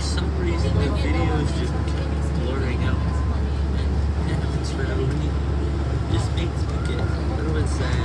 for some reason the video is just blurring out. And happens for no reason. Just makes me get a little bit sad.